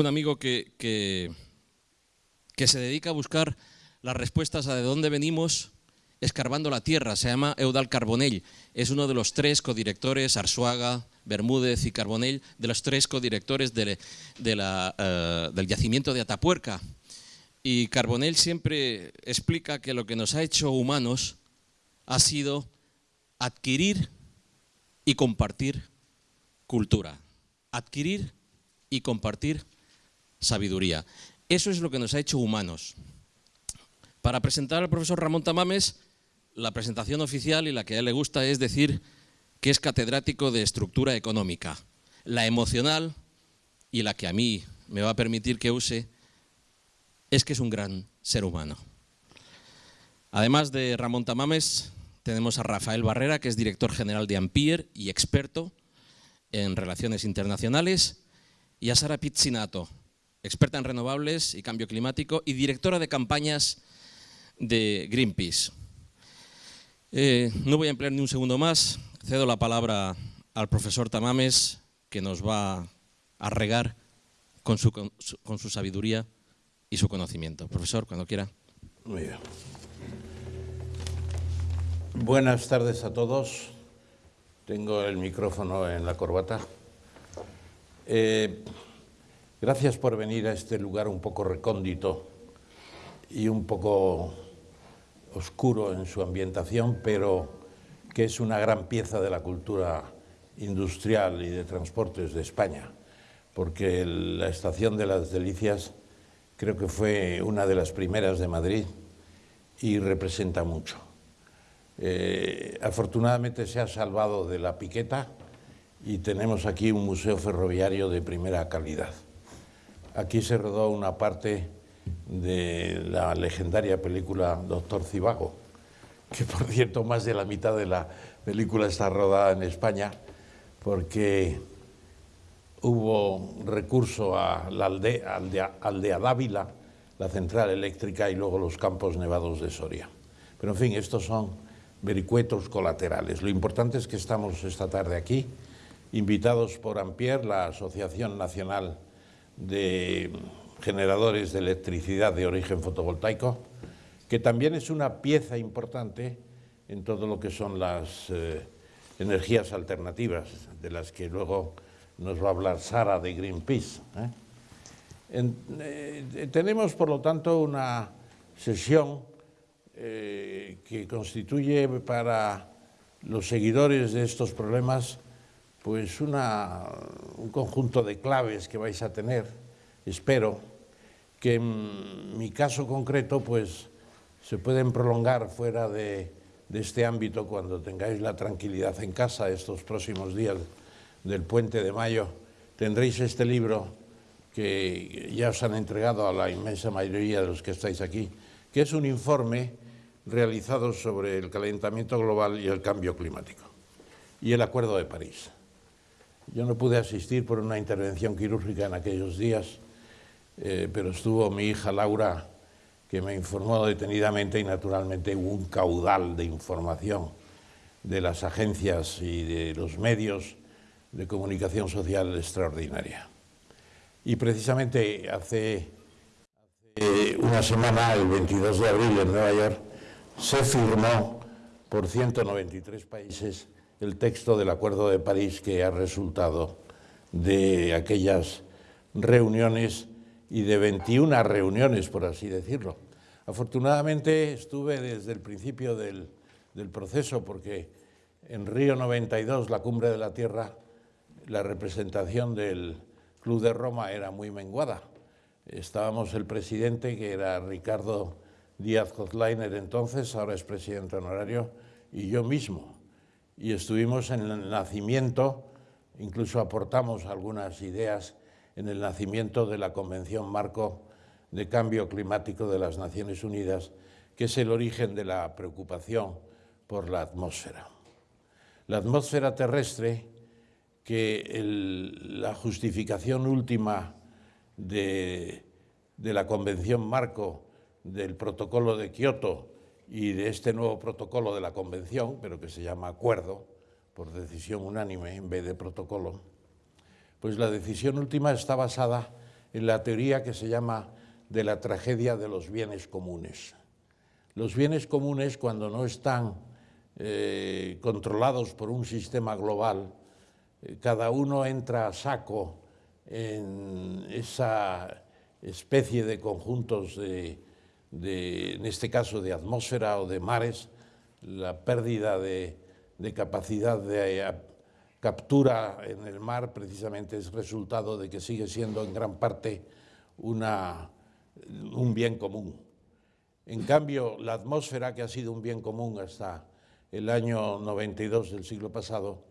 Un amigo que, que, se dedica a buscar las respuestas a de dónde venimos escarbando la tierra. Se llama Eudal Carbonell. Es uno de los tres codirectores, Arsuaga, Bermúdez y Carbonell, de los tres codirectores de, de eh, del yacimiento de Atapuerca. Y Carbonell siempre explica que lo que nos ha hecho humanos ha sido adquirir y compartir cultura. Adquirir y compartir sabiduría. Eso es lo que nos ha hecho humanos. Para presentar al profesor Ramón Tamames, la presentación oficial y la que a él le gusta es decir que es catedrático de estructura económica. La emocional y la que a mí me va a permitir que use es que es un gran ser humano. Además de Ramón Tamames, tenemos a Rafael Barrera, que es director general de Ampier y experto en relaciones internacionales, y a Sara Pizzinato, experta en renovables y cambio climático y directora de campañas de Greenpeace. Eh, no voy a emplear ni un segundo más, cedo la palabra al profesor Tamames, que nos va a regar con su, con su sabiduría y su conocimiento. Profesor, cuando quiera. Muy bien. Buenas tardes a todos. Tengo el micrófono en la corbata. Eh, gracias por venir a este lugar un poco recóndito y un poco oscuro en su ambientación, pero que es una gran pieza de la cultura industrial y de transportes de España, porque la estación de las Delicias creo que fue una de las primeras de Madrid y representa mucho. Eh, afortunadamente se ha salvado de la piqueta y tenemos aquí un museo ferroviario de primera calidad. Aquí se rodó una parte de la legendaria película Doctor Cibago, que por cierto más de la mitad de la película está rodada en España, porque hubo recurso a la aldea, Dávila, la central eléctrica y luego los campos nevados de Soria. Pero en fin, estos son vericuetos colaterales. Lo importante es que estamos esta tarde aquí, invitados por Ampier, la Asociación Nacional de generadores de electricidad de origen fotovoltaico, que también es una pieza importante en todo lo que son las eh, energías alternativas, de las que luego nos va a hablar Sara de Greenpeace. ¿eh? Eh, tenemos, por lo tanto, una sesión que constituye para los seguidores de estos problemas pues una, un conjunto de claves que vais a tener, espero, que en mi caso concreto pues se pueden prolongar fuera de, este ámbito cuando tengáis la tranquilidad en casa estos próximos días del puente de mayo. Tendréis este libro que ya os han entregado a la inmensa mayoría de los que estáis aquí, que es un informe realizado sobre el calentamiento global y el cambio climático y el Acuerdo de París. Yo no pude asistir por una intervención quirúrgica en aquellos días, eh, pero estuvo mi hija Laura, que me informó detenidamente y naturalmente hubo un caudal de información de las agencias y de los medios de comunicación social extraordinaria. Y precisamente hace, hace una semana, el 22 de abril en Nueva York, se firmó por 193 países el texto del Acuerdo de París que ha resultado de aquellas reuniones y de 21 reuniones, por así decirlo. Afortunadamente estuve desde el principio del, proceso porque en Río 92, la cumbre de la Tierra, la representación del Club de Roma era muy menguada. Estábamos el presidente, que era Ricardo Díaz Kozlainer entonces, ahora es presidente honorario, y yo mismo. Y estuvimos en el nacimiento, incluso aportamos algunas ideas en el nacimiento de la Convención Marco de Cambio Climático de las Naciones Unidas, que es el origen de la preocupación por la atmósfera. La atmósfera terrestre, que la justificación última de la Convención Marco del Protocolo de Kioto y de este nuevo protocolo de la Convención, pero que se llama acuerdo, por decisión unánime en vez de protocolo, pues la decisión última está basada en la teoría que se llama de la tragedia de los bienes comunes. Los bienes comunes, cuando no están eh, controlados por un sistema global, eh, cada uno entra a saco en esa especie de conjuntos de, en este caso de atmósfera o de mares, la pérdida de, capacidad de eh, captura en el mar precisamente es resultado de que sigue siendo en gran parte una, un bien común. En cambio, la atmósfera, que ha sido un bien común hasta el año 92 del siglo pasado,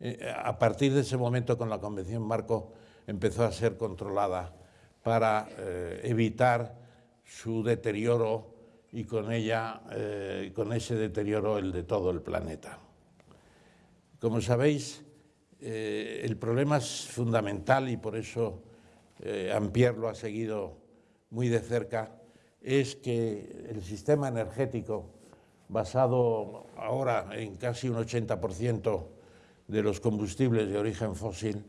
eh, a partir de ese momento con la Convención Marco empezó a ser controlada para eh, evitar su deterioro y con ella, eh, con ese deterioro, el de todo el planeta. Como sabéis, el problema es fundamental y por eso Ampier lo ha seguido muy de cerca, es que el sistema energético basado ahora en casi un 80% de los combustibles de origen fósil,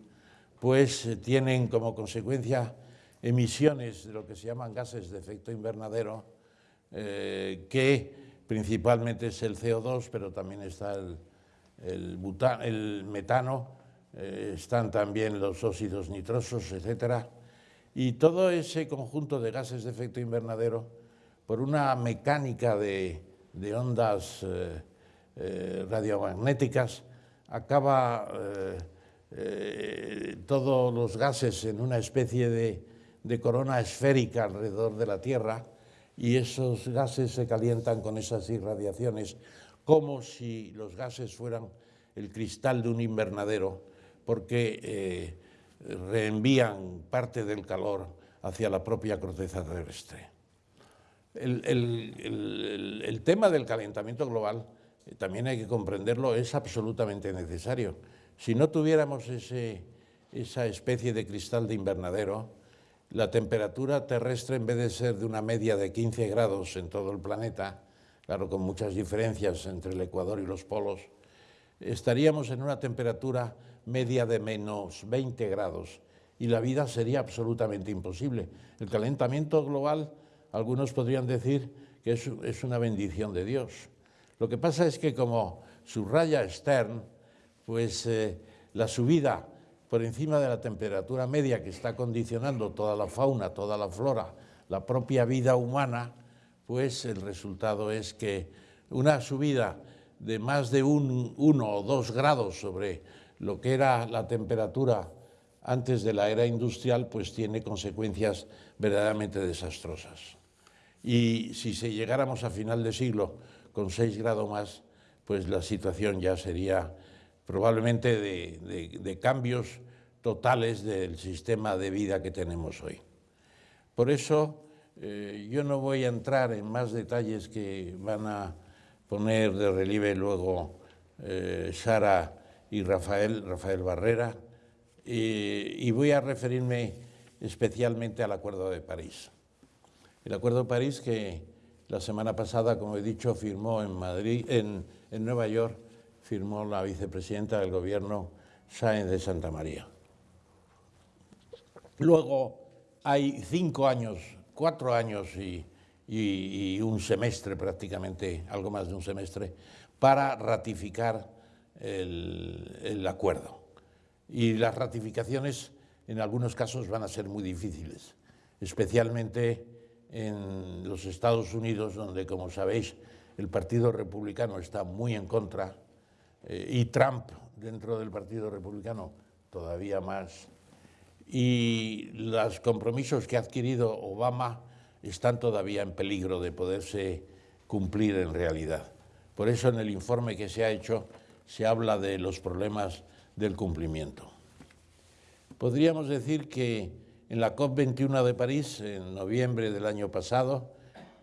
pues eh, tienen como consecuencia emisiones de lo que se llaman gases de efecto invernadero, eh, que principalmente es el CO2, pero también está el, el, metano, eh, están también los óxidos nitrosos, etcétera, y todo ese conjunto de gases de efecto invernadero, por una mecánica de, ondas eh, eh, radiomagnéticas, acaba todos los gases en una especie de, de corona esférica alrededor de la Tierra y esos gases se calientan con esas irradiaciones como si los gases fueran el cristal de un invernadero, porque reenvían parte del calor hacia la propia corteza terrestre. El, tema del calentamiento global, eh, también hay que comprenderlo, es absolutamente necesario. Si no tuviéramos esa especie de cristal de invernadero, la temperatura terrestre, en vez de ser de una media de 15 grados en todo el planeta, claro, con muchas diferencias entre el Ecuador y los polos, estaríamos en una temperatura media de menos 20 grados y la vida sería absolutamente imposible. El calentamiento global algunos podrían decir que es, una bendición de Dios. Lo que pasa es que como subraya Stern, pues eh, la subida por encima de la temperatura media que está condicionando toda la fauna, toda la flora, la propia vida humana, pues el resultado es que una subida de más de un, uno o dos grados sobre lo que era la temperatura antes de la era industrial, pues tiene consecuencias verdaderamente desastrosas. Y si llegáramos a final de siglo con 6 grados más, pues la situación ya sería probablemente de, cambios totales del sistema de vida que tenemos hoy. Por eso eh, yo no voy a entrar en más detalles que van a poner de relieve luego eh, Sara y Rafael, Rafael Barrera, y voy a referirme especialmente al Acuerdo de París. El Acuerdo de París que la semana pasada, como he dicho, firmó en Madrid, en, Nueva York, firmó la vicepresidenta del gobierno, Sáenz de Santa María. Luego hay cinco años, cuatro años y, un semestre prácticamente, algo más de un semestre, para ratificar el, el acuerdo. Y las ratificaciones en algunos casos van a ser muy difíciles, especialmente en los Estados Unidos, donde, como sabéis, el Partido Republicano está muy en contra, eh, y Trump dentro del Partido Republicano todavía más, y los compromisos que ha adquirido Obama están todavía en peligro de poderse cumplir en realidad. Por eso en el informe que se ha hecho se habla de los problemas del cumplimiento. Podríamos decir que en la COP21 de París, en noviembre del año pasado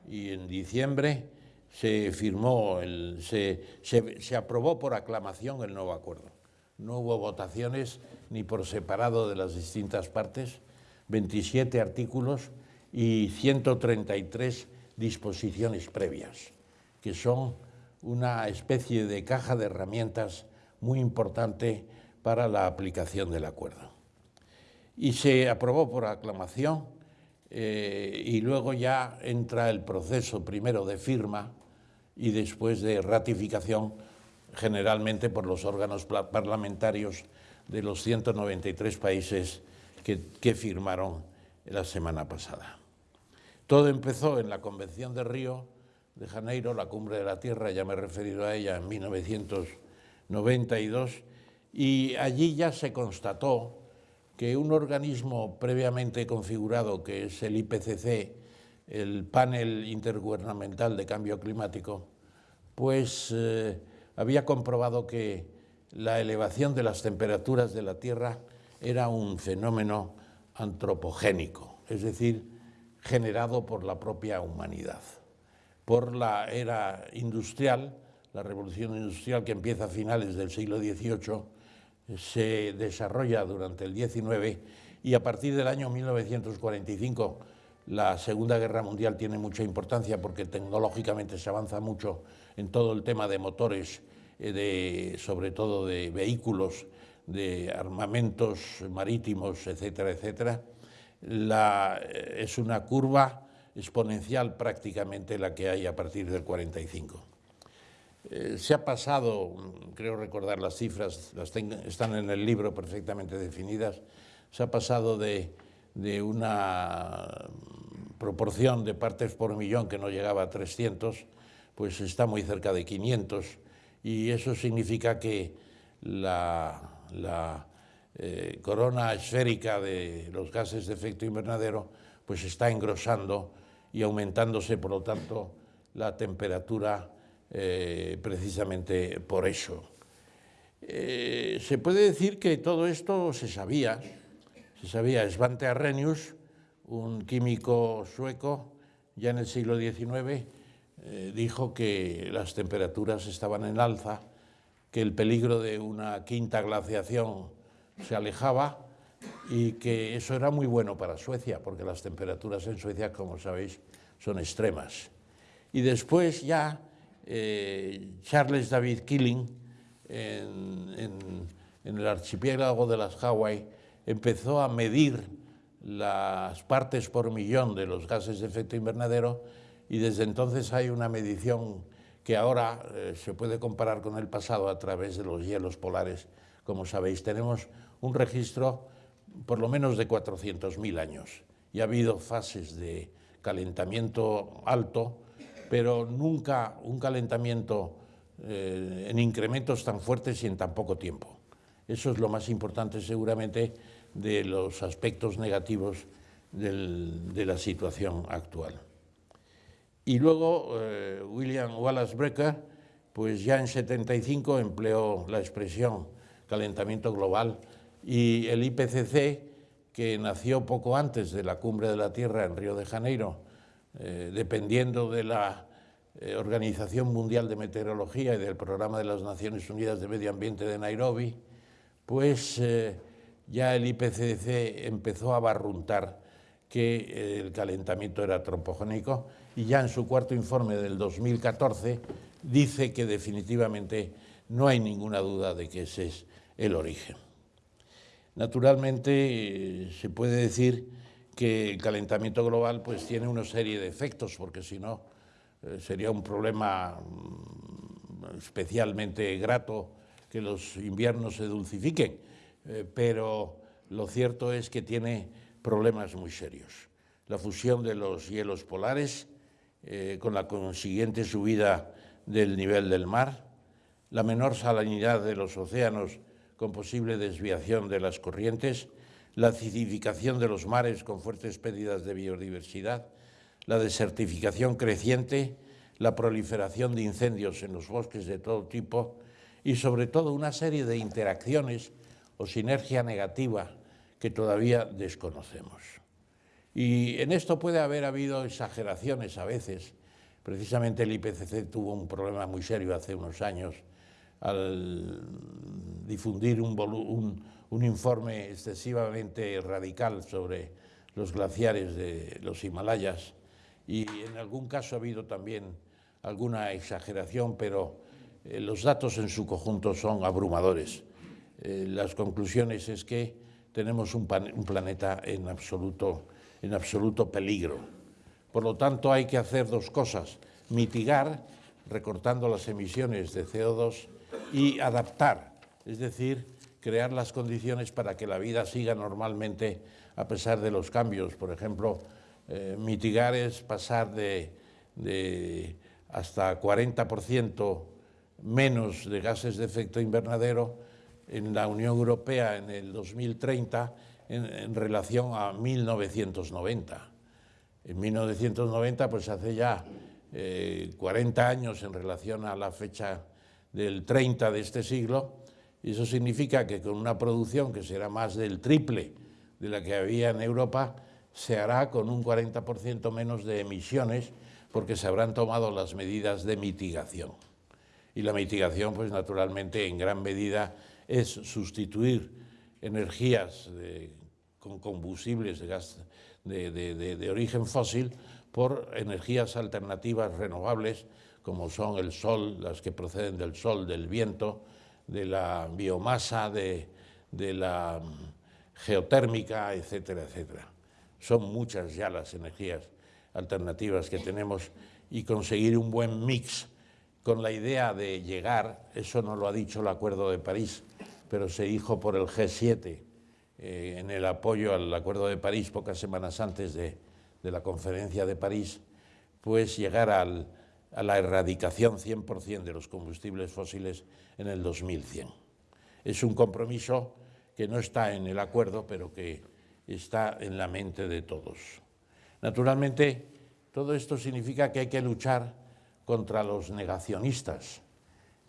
y en diciembre, se firmó, se, aprobó por aclamación el nuevo acuerdo. No hubo votaciones ni por separado de las distintas partes, 27 artículos y 133 disposiciones previas, que son una especie de caja de herramientas muy importante para la aplicación del acuerdo. y se aprobó por aclamación eh, y luego ya entra el proceso primero de firma y después de ratificación generalmente por los órganos parlamentarios de los 193 países que, firmaron la semana pasada. Todo empezó en la Convención de Río de Janeiro, la Cumbre de la Tierra, ya me he referido a ella en 1992, y allí ya se constató que un organismo previamente configurado, que es el IPCC, el Panel Intergubernamental de Cambio Climático, pues eh, había comprobado que la elevación de las temperaturas de la Tierra era un fenómeno antropogénico, es decir, generado por la propia humanidad. Por la era industrial, la revolución industrial que empieza a finales del siglo XVIII, se desarrolla durante el XIX y a partir del año 1945 la Segunda Guerra Mundial tiene mucha importancia porque tecnológicamente se avanza mucho en todo el tema de motores, eh, de, sobre todo de vehículos, de armamentos marítimos, etcétera, etcétera. Eh, es una curva exponencial prácticamente la que hay a partir del 45. Eh, se ha pasado, creo recordar las cifras, las están en el libro perfectamente definidas, se ha pasado de, de, una proporción de partes por millón que no llegaba a 300, pues está muy cerca de 500, y eso significa que la, eh, corona esférica de los gases de efecto invernadero pues está engrosando y aumentándose, por lo tanto, la temperatura eh, precisamente por eso. Eh, se puede decir que todo esto se sabía, se sabía. Svante Arrhenius, un químico sueco, ya en el siglo XIX, eh, dijo que las temperaturas estaban en alza, que el peligro de una quinta glaciación se alejaba y que eso era muy bueno para Suecia, porque las temperaturas en Suecia, como sabéis, son extremas. Y después ya eh, Charles David Killing, en, el archipiélago de las Hawái, empezó a medir las partes por millón de los gases de efecto invernadero y desde entonces hay una medición que ahora eh, se puede comparar con el pasado a través de los hielos polares. Como sabéis, tenemos un registro por lo menos de 400.000 años y ha habido fases de calentamiento alto pero nunca un calentamiento eh, en incrementos tan fuertes y en tan poco tiempo. Eso es lo más importante seguramente de los aspectos negativos de la situación actual. Y luego eh, William Wallace Brecker, pues ya en 75 empleó la expresión calentamiento global y el IPCC, que nació poco antes de la cumbre de la Tierra en Río de Janeiro, eh, dependiendo de la eh, Organización Mundial de Meteorología y del Programa de las Naciones Unidas de Medio Ambiente de Nairobi, pues ya el IPCC empezó a barruntar que el calentamiento era antropogénico y ya en su cuarto informe del 2014 dice que definitivamente no hay ninguna duda de que ese es el origen. Naturalmente se puede decir que el calentamiento global pues tiene una serie de efectos, porque si no eh, sería un problema mm, especialmente grato que los inviernos se dulcifiquen, eh, pero lo cierto es que tiene problemas muy serios. La fusión de los hielos polares, eh, con la consiguiente subida del nivel del mar, la menor salinidad de los océanos con posible desviación de las corrientes, la acidificación de los mares con fuertes pérdidas de biodiversidad, la desertificación creciente, la proliferación de incendios en los bosques de todo tipo y sobre todo una serie de interacciones o sinergia negativa que todavía desconocemos. Y en esto puede haber habido exageraciones a veces. Precisamente el IPCC tuvo un problema muy serio hace unos años al difundir un, un informe excesivamente radical sobre los glaciares de los Himalayas y en algún caso ha habido también alguna exageración, pero eh, los datos en su conjunto son abrumadores. Eh, las conclusiones es que tenemos un, planeta en absoluto, en absoluto peligro. Por lo tanto, hay que hacer dos cosas, mitigar, recortando las emisiones de CO2, y adaptar, es decir, crear las condiciones para que la vida siga normalmente a pesar de los cambios. Por ejemplo, eh, mitigar es pasar de, de hasta 40% menos de gases de efecto invernadero en la Unión Europea en el 2030 en, relación a 1990. En 1990, pues hace ya 40 eh, años en relación a la fecha del 30 de este siglo, y eso significa que con una producción que será más del triple de la que había en Europa, se hará con un 40% menos de emisiones porque se habrán tomado las medidas de mitigación. Y la mitigación, pues naturalmente, en gran medida es sustituir energías con combustibles de, gas, de, origen fósil por energías alternativas renovables, como son el sol, las que proceden del sol, del viento, de la biomasa, de, la geotérmica, etcétera, etcétera. Son muchas ya las energías alternativas que tenemos y conseguir un buen mix con la idea de llegar, eso no lo ha dicho el Acuerdo de París, pero se dijo por el G7 eh, en el apoyo al Acuerdo de París pocas semanas antes de, la conferencia de París, pues llegar a la erradicación 100% de los combustibles fósiles en el 2100. Es un compromiso que no está en el acuerdo, pero que está en la mente de todos. Naturalmente, todo esto significa que hay que luchar contra los negacionistas,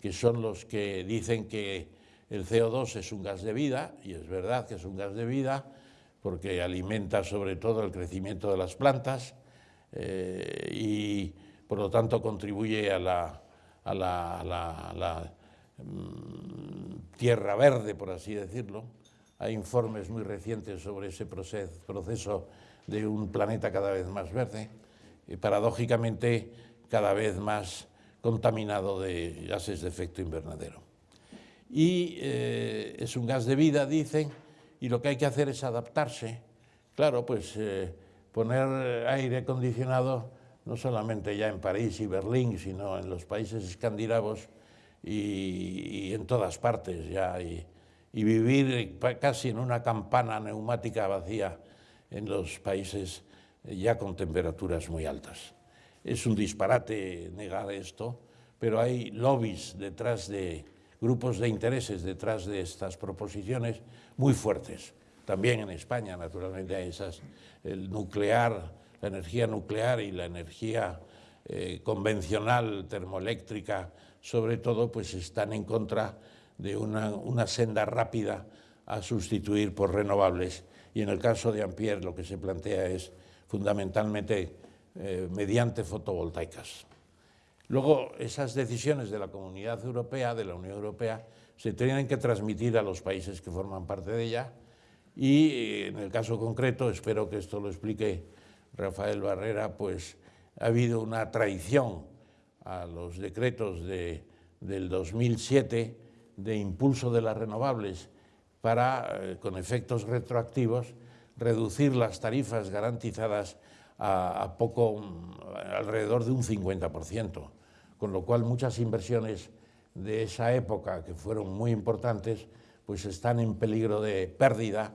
que son los que dicen que el CO2 es un gas de vida, y es verdad que es un gas de vida, porque alimenta sobre todo el crecimiento de las plantas eh, y por lo tanto contribuye a la, mm, tierra verde, por así decirlo. Hay informes muy recientes sobre ese proceso de un planeta cada vez más verde y paradójicamente cada vez más contaminado de gases de efecto invernadero y eh, es un gas de vida, dicen, y lo que hay que hacer es adaptarse. Claro, pues eh, poner aire acondicionado no solamente ya en París y Berlín, sino en los países escandinavos y, en todas partes ya, y, y, vivir casi en una campana neumática vacía en los países ya con temperaturas muy altas. Es un disparate negar esto, pero hay lobbies detrás de grupos de intereses detrás de estas proposiciones muy fuertes. También en España, naturalmente, hay esas, el nuclear, la energía nuclear y la energía eh, convencional, termoeléctrica, sobre todo, pues están en contra de una, senda rápida a sustituir por renovables. Y en el caso de Ampère lo que se plantea es fundamentalmente eh, mediante fotovoltaicas. Luego, esas decisiones de la Comunidad Europea, de la Unión Europea, se tienen que transmitir a los países que forman parte de ella y, eh, en el caso concreto, espero que esto lo explique Rafael Barrera, pues ha habido una traición a los decretos de, del 2007 de impulso de las renovables para, eh, con efectos retroactivos, reducir las tarifas garantizadas a, poco, alrededor de un 50%, con lo cual muchas inversiones de esa época, que fueron muy importantes, pues están en peligro de pérdida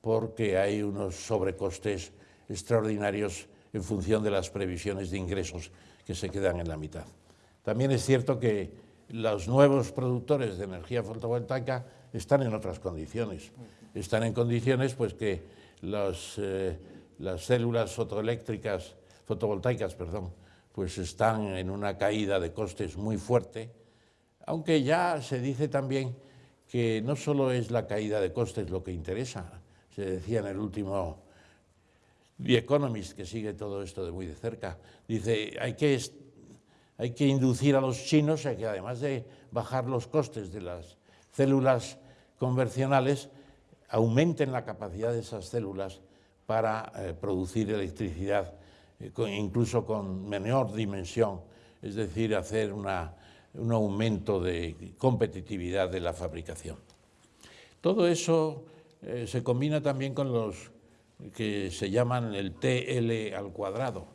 porque hay unos sobrecostes extraordinarios en función de las previsiones de ingresos que se quedan en la mitad. También es cierto que los nuevos productores de energía fotovoltaica están en otras condiciones. Están en condiciones pues que los, eh, las células fotoeléctricas, fotovoltaicas, perdón, pues están en una caída de costes muy fuerte, aunque ya se dice también que no solo es la caída de costes lo que interesa, se decía en el último The Economist, que sigue todo esto de muy de cerca, dice hay que, hay que inducir a los chinos a que además de bajar los costes de las células convencionales, aumenten la capacidad de esas células para eh, producir electricidad, eh, incluso con menor dimensión, es decir, hacer un aumento de competitividad de la fabricación. Todo eso eh, se combina también con los que se llaman el TL al cuadrado,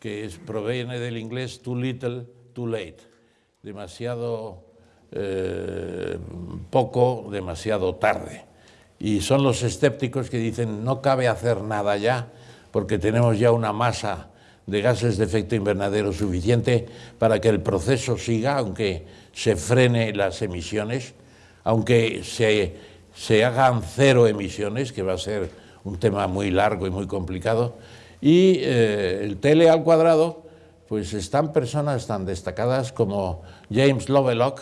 que es, proviene del inglés too little, too late, demasiado poco, demasiado tarde. Y son los escépticos que dicen no cabe hacer nada ya, porque tenemos ya una masa de gases de efecto invernadero suficiente para que el proceso siga, aunque se frene las emisiones, aunque se, se hagan cero emisiones, que va a ser un tema muy largo y muy complicado, y eh, el tele al cuadrado, pues están personas tan destacadas como James Lovelock,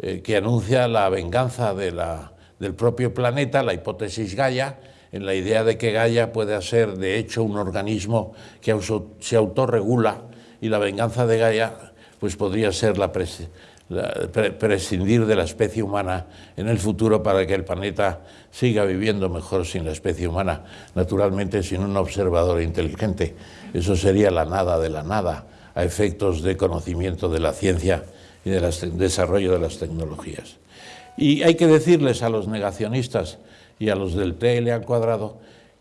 eh, que anuncia la venganza de la, del propio planeta, la hipótesis Gaia, en la idea de que Gaia puede ser de hecho un organismo que se autorregula y la venganza de Gaia pues podría ser la, prescindir de la especie humana en el futuro para que el planeta siga viviendo mejor sin la especie humana, naturalmente sin un observador inteligente. Eso sería la nada de la nada a efectos de conocimiento de la ciencia y del desarrollo de las tecnologías. Y hay que decirles a los negacionistas y a los del TL al cuadrado,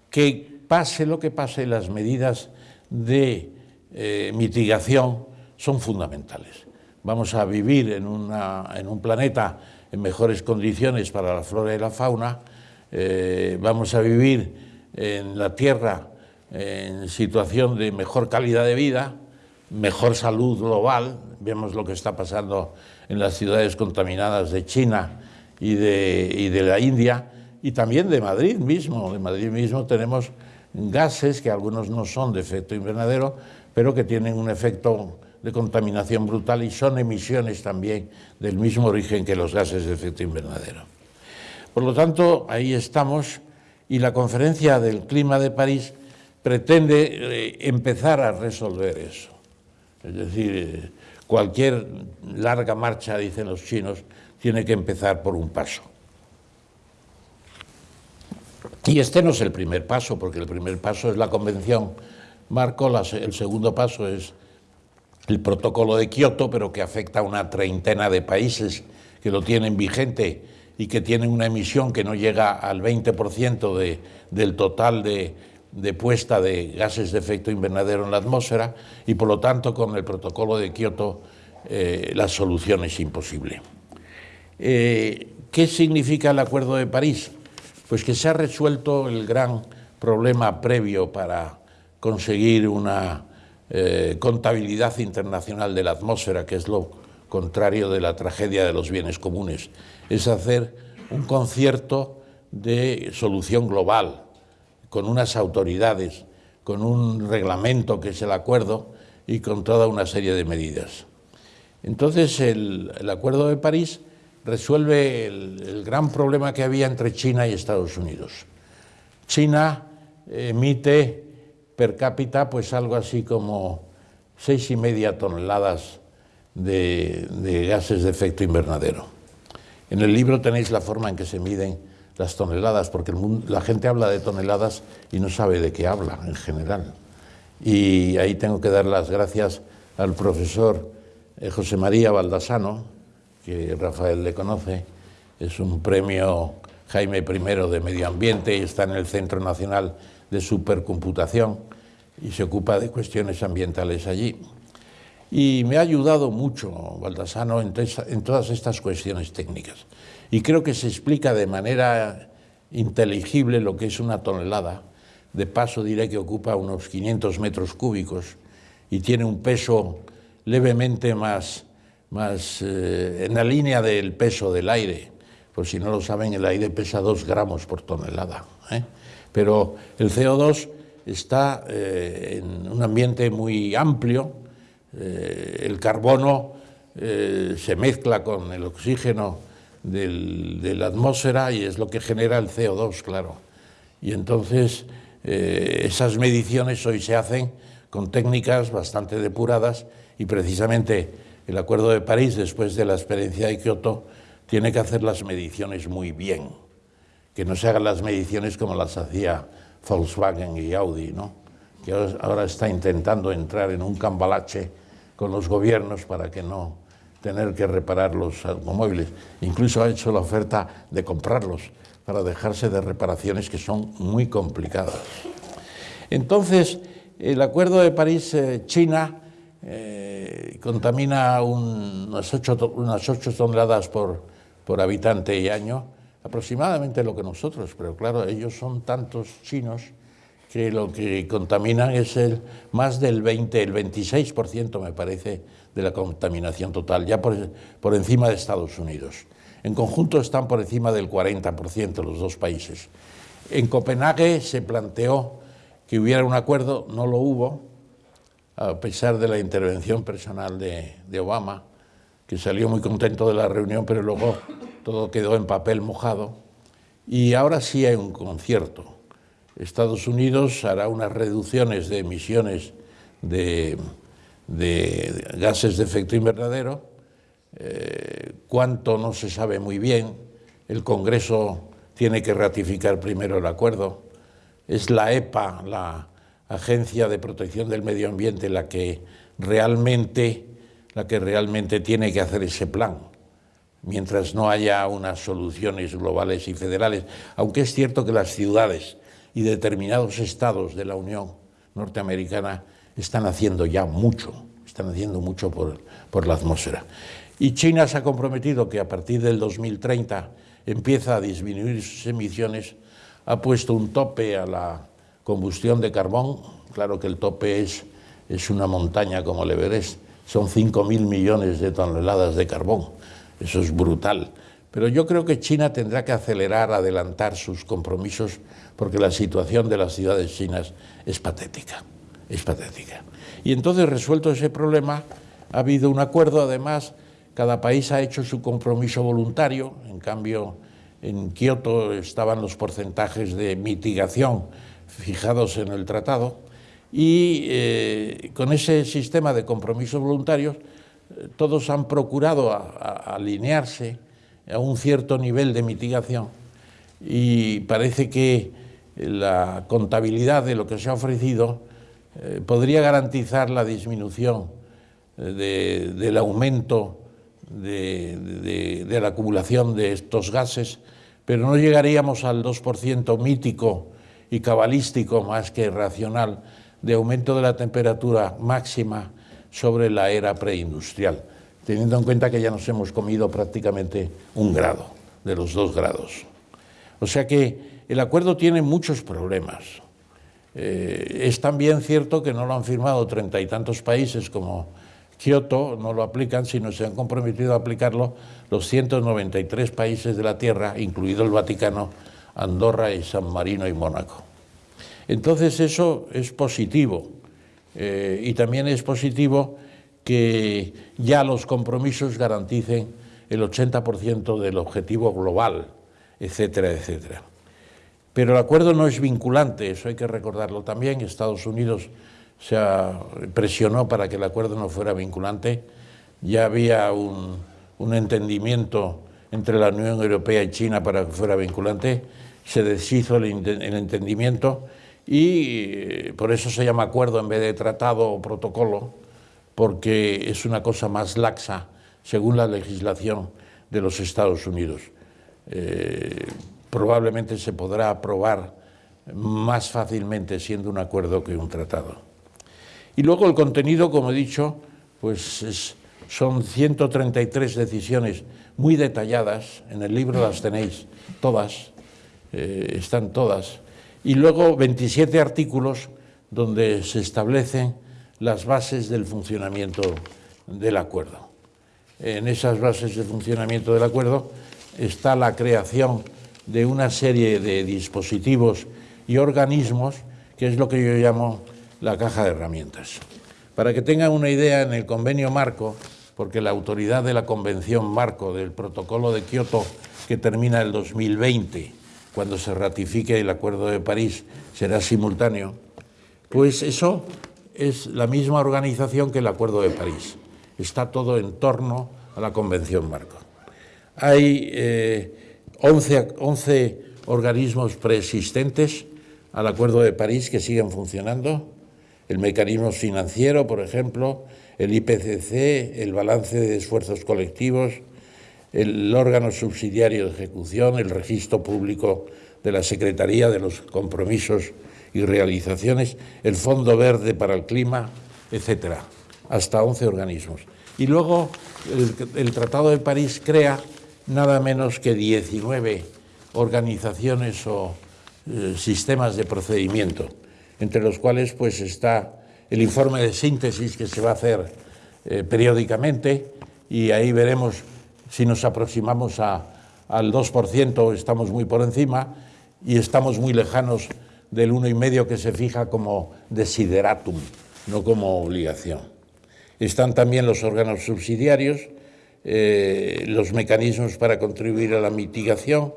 que pase lo que pase, las medidas de eh, mitigación son fundamentales. Vamos a vivir en, un planeta en mejores condiciones para la flora y la fauna, eh, vamos a vivir en la Tierra en situación de mejor calidad de vida, mejor salud global, vemos lo que está pasando en las ciudades contaminadas de China y de, y de la India, y también de Madrid mismo. De Madrid mismo tenemos gases que algunos no son de efecto invernadero, pero que tienen un efecto de contaminación brutal y son emisiones también del mismo origen que los gases de efecto invernadero. Por lo tanto, ahí estamos y la conferencia del clima de París pretende eh, empezar a resolver eso. Es decir, eh, cualquier larga marcha, dicen los chinos, tiene que empezar por un paso. Y este no es el primer paso, porque el primer paso es la Convención Marco, el segundo paso es el protocolo de Kioto, pero que afecta a una treintena de países que lo tienen vigente y que tienen una emisión que no llega al 20% de, del total de, puesta de gases de efecto invernadero en la atmósfera y por lo tanto con el protocolo de Kioto eh, la solución es imposible. Eh, ¿Qué significa el Acuerdo de París? Pues que se ha resuelto el gran problema previo para conseguir una eh, contabilidad internacional de la atmósfera, que es lo contrario de la tragedia de los bienes comunes, es hacer un concierto de solución global, con unas autoridades, con un reglamento que es el acuerdo y con toda una serie de medidas. Entonces el, el Acuerdo de París resuelve el, gran problema que había entre China y Estados Unidos. China emite per cápita pues algo así como seis y media toneladas de, gases de efecto invernadero. En el libro tenéis la forma en que se miden las toneladas, porque la gente habla de toneladas y no sabe de qué habla en general. Y ahí tengo que dar las gracias al profesor eh, José María Baldasano, que Rafael le conoce, es un premio Jaime I de Medio Ambiente y está en el Centro Nacional de Supercomputación y se ocupa de cuestiones ambientales allí. Y me ha ayudado mucho Baldasano en, en todas estas cuestiones técnicas. Y creo que se explica de manera inteligible lo que es una tonelada. De paso diré que ocupa unos 500 metros cúbicos y tiene un peso levemente más más eh, en la línea del peso del aire. Por si no lo saben, el aire pesa 2 gramos por tonelada. ¿eh? Pero el CO2 está eh, en un ambiente muy amplio, el carbono se mezcla con el oxígeno de la atmósfera y es lo que genera el CO2, claro. Y entonces esas mediciones hoy se hacen con técnicas bastante depuradas y precisamente el Acuerdo de París, después de la experiencia de Kioto, tiene que hacer las mediciones muy bien, que no se hagan las mediciones como las hacía Volkswagen y Audi, ¿no? que ahora está intentando entrar en un cambalache con los gobiernos para que no tener que reparar los automóviles. Incluso ha hecho la oferta de comprarlos, para dejarse de reparaciones que son muy complicadas. Entonces, el Acuerdo de París-China eh, contamina unas 8, unas toneladas por, por habitante y año, aproximadamente lo que nosotros, pero claro, ellos son tantos chinos que lo que contaminan es el, más del 20, el 26% me parece de la contaminación total, ya por, por encima de Estados Unidos. En conjunto están por encima del 40% los dos países. En Copenhague se planteó que hubiera un acuerdo, no lo hubo, a pesar de la intervención personal de, Obama, que salió muy contento de la reunión, pero luego todo quedó en papel mojado. Y ahora sí hay un concierto. Estados Unidos hará unas reducciones de emisiones de, de gases de efecto invernadero, eh, cuánto no se sabe muy bien, el Congreso tiene que ratificar primero el acuerdo, es la EPA, la Agencia de Protección del Medio Ambiente, la que realmente, la que realmente tiene que hacer ese plan, mientras no haya unas soluciones globales y federales, aunque es cierto que las ciudades y determinados estados de la Unión Norteamericana están haciendo ya mucho, están haciendo mucho por, por la atmósfera. Y China se ha comprometido que a partir del 2030 empieza a disminuir sus emisiones, ha puesto un tope a la combustión de carbón, claro que el tope es, es una montaña como el Everest, son 5.000 millones de toneladas de carbón, eso es brutal. Pero yo creo que China tendrá que acelerar, adelantar sus compromisos, porque la situación de las ciudades chinas es patética, es patética. Y entonces, resuelto ese problema, ha habido un acuerdo, además, cada país ha hecho su compromiso voluntario, en cambio, en Kioto estaban los porcentajes de mitigación fijados en el tratado, y eh, con ese sistema de compromisos voluntarios, eh, todos han procurado alinearse a un cierto nivel de mitigación. Y parece que la contabilidad de lo que se ha ofrecido eh, podría garantizar la disminución eh, del aumento de, de, la acumulación de estos gases, pero no llegaríamos al 2% mítico y cabalístico más que racional de aumento de la temperatura máxima sobre la era preindustrial teniendo en cuenta que ya nos hemos comido prácticamente un grado de los dos grados. O sea que el acuerdo tiene muchos problemas. Eh, es también cierto que no lo han firmado treinta y tantos países como Kioto, no lo aplican, sino se han comprometido a aplicarlo los 193 países de la Tierra, incluido el Vaticano, Andorra y San Marino y Mónaco. Entonces eso es positivo eh, y también es positivo que ya los compromisos garanticen el 80% del objetivo global, etcétera, etcétera. Pero el acuerdo no es vinculante, eso hay que recordarlo también. Estados Unidos se presionó para que el acuerdo no fuera vinculante. Ya había un, un entendimiento entre la Unión Europea y China para que fuera vinculante. Se deshizo el, el entendimiento y eh, por eso se llama acuerdo en vez de tratado o protocolo porque es una cosa más laxa según la legislación de los Estados Unidos. Eh, probablemente se podrá aprobar más fácilmente siendo un acuerdo que un tratado. Y luego el contenido, como he dicho, pues son 133 decisiones muy detalladas, en el libro las tenéis todas, eh, están todas, y luego 27 artículos donde se establecen las bases del funcionamiento del acuerdo. En esas bases de funcionamiento del acuerdo está la creación de una serie de dispositivos y organismos, que es lo que yo llamo la caja de herramientas. Para que tengan una idea, en el convenio marco, porque la autoridad de la convención marco del protocolo de Kioto, que termina el 2020, cuando se ratifique el Acuerdo de París, será simultáneo, pues eso es la misma organización que el Acuerdo de París. Está todo en torno a la Convención Marco. Hay 11, eh, 11 organismos preexistentes al Acuerdo de París que siguen funcionando. El mecanismo financiero, por ejemplo, el IPCC, el balance de esfuerzos colectivos, el órgano subsidiario de ejecución, el registro público de la Secretaría de los Compromisos y Realizaciones, el Fondo Verde para el Clima, etcétera, hasta 11 organismos. Y luego el, Tratado de París crea nada menos que 19 organizaciones o eh, sistemas de procedimiento, entre los cuales pues está el informe de síntesis que se va a hacer eh, periódicamente y ahí veremos si nos aproximamos a, al 2%, estamos muy por encima y estamos muy lejanos del 1,5% que se fija como desideratum, no como obligación. Están también los órganos subsidiarios, eh, los mecanismos para contribuir a la mitigación,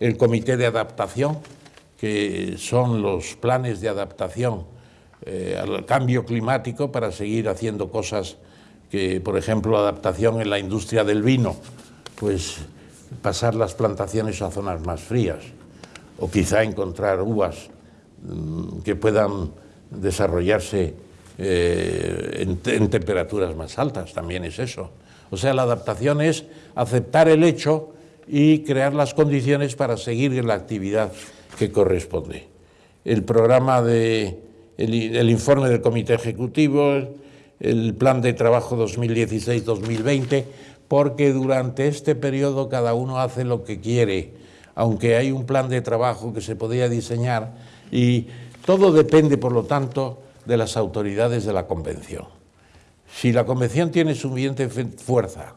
el comité de adaptación, que son los planes de adaptación eh, al cambio climático para seguir haciendo cosas que, por ejemplo, adaptación en la industria del vino, pues pasar las plantaciones a zonas más frías, o quizá encontrar uvas mm, que puedan desarrollarse eh, en, temperaturas más altas, también es eso. O sea, la adaptación es aceptar el hecho y crear las condiciones para seguir en la actividad que corresponde. El programa de, el, informe del Comité Ejecutivo, el plan de trabajo 2016-2020, porque durante este periodo cada uno hace lo que quiere, aunque hay un plan de trabajo que se podría diseñar y todo depende, por lo tanto, de las autoridades de la Convención. Si la Convención tiene suficiente fuerza,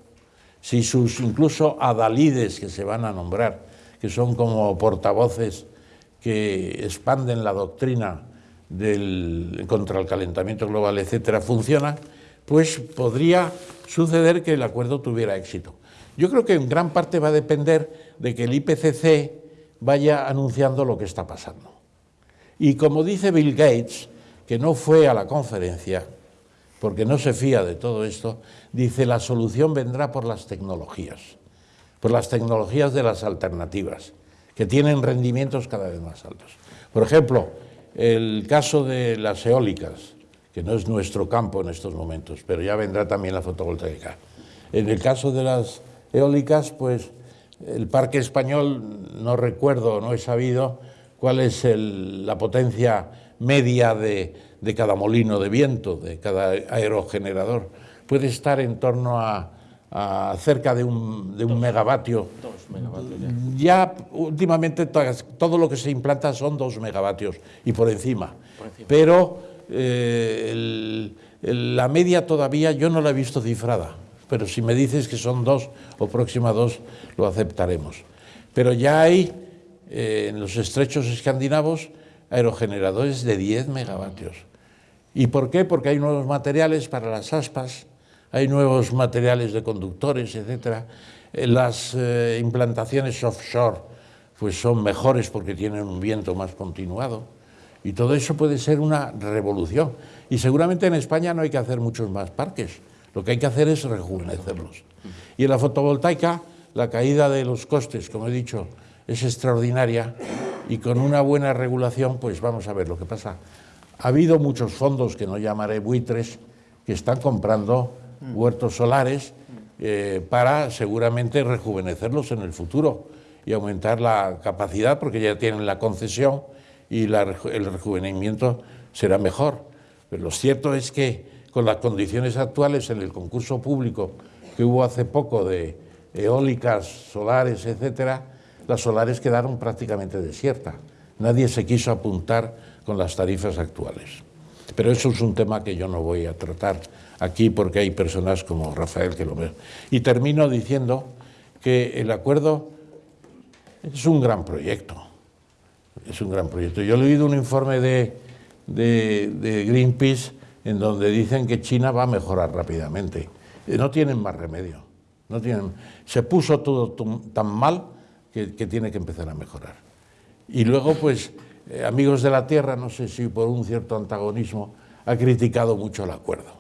si sus incluso adalides que se van a nombrar, que son como portavoces que expanden la doctrina del, contra el calentamiento global, etcétera, funcionan, pues podría suceder que el acuerdo tuviera éxito. Yo creo que en gran parte va a depender de que el IPCC vaya anunciando lo que está pasando. Y como dice Bill Gates, que no fue a la conferencia, porque no se fía de todo esto, dice la solución vendrá por las tecnologías, por las tecnologías de las alternativas, que tienen rendimientos cada vez más altos. Por ejemplo, el caso de las eólicas, que no es nuestro campo en estos momentos, pero ya vendrá también la fotovoltaica. En el caso de las eólicas, pues el parque español, no recuerdo, no he sabido cuál es la potencia media de, cada molino de viento, de cada aerogenerador, puede estar en torno a, cerca de un, de un megavatio. megavatios ya. últimamente todo lo que se implanta son dos megavatios y por encima. Pero eh, la media todavía yo no la he visto cifrada, pero si me dices que son dos o próxima a dos, lo aceptaremos. Pero ya hay eh, en los estrechos escandinavos aerogeneradores de 10 megavatios. ¿Y por qué? Porque hay nuevos materiales para las aspas, hay nuevos materiales de conductores, etc. Eh, las eh, implantaciones offshore pues son mejores porque tienen un viento más continuado. Y todo eso puede ser una revolución. Y seguramente en España no hay que hacer muchos más parques. Lo que hay que hacer es rejuvenecerlos. Y en la fotovoltaica, la caída de los costes, como he dicho, es extraordinaria y con una buena regulación, pues vamos a ver lo que pasa. Ha habido muchos fondos, que no llamaré buitres, que están comprando huertos solares eh, para seguramente rejuvenecerlos en el futuro y aumentar la capacidad, porque ya tienen la concesión y el rejuvenecimiento será mejor. Pero lo cierto es que con las condiciones actuales en el concurso público que hubo hace poco de eólicas, solares, etcétera, las solares quedaron prácticamente desiertas. Nadie se quiso apuntar con las tarifas actuales. Pero eso es un tema que yo no voy a tratar aquí porque hay personas como Rafael que lo ven. Y termino diciendo que el acuerdo es un gran proyecto. Es un gran proyecto. Yo he leído un informe de, Greenpeace en donde dicen que China va a mejorar rápidamente. No tienen más remedio. No tienen, se puso todo tan mal que, tiene que empezar a mejorar. Y luego, pues, eh, Amigos de la Tierra, no sé si por un cierto antagonismo, ha criticado mucho el acuerdo,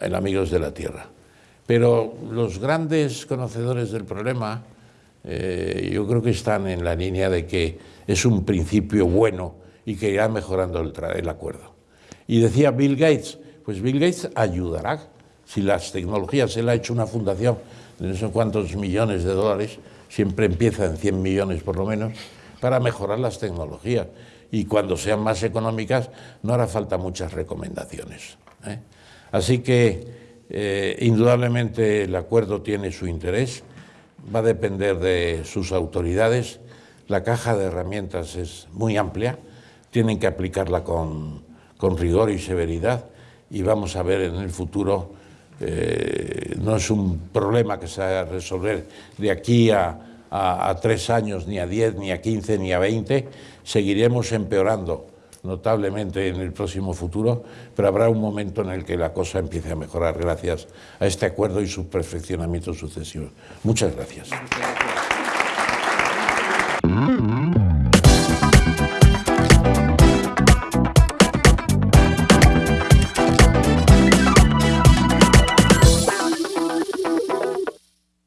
el Amigos de la Tierra. Pero los grandes conocedores del problema, eh, yo creo que están en la línea de que es un principio bueno y que irá mejorando el, acuerdo. Y decía Bill Gates, pues Bill Gates ayudará si las tecnologías la ha hecho una fundación de no sé cuántos millones de dólares, siempre empieza en 100 millones por lo menos, para mejorar las tecnologías. Y cuando sean más económicas no hará falta muchas recomendaciones. ¿eh? Así que eh, indudablemente el acuerdo tiene su interés, va a depender de sus autoridades, la caja de herramientas es muy amplia, tienen que aplicarla con, rigor y severidad y vamos a ver en el futuro, eh, no es un problema que se va a resolver de aquí a, tres años, ni a diez, ni a quince, ni a veinte, seguiremos empeorando notablemente en el próximo futuro, pero habrá un momento en el que la cosa empiece a mejorar gracias a este acuerdo y su perfeccionamiento sucesivo. Muchas gracias. Mm-hmm.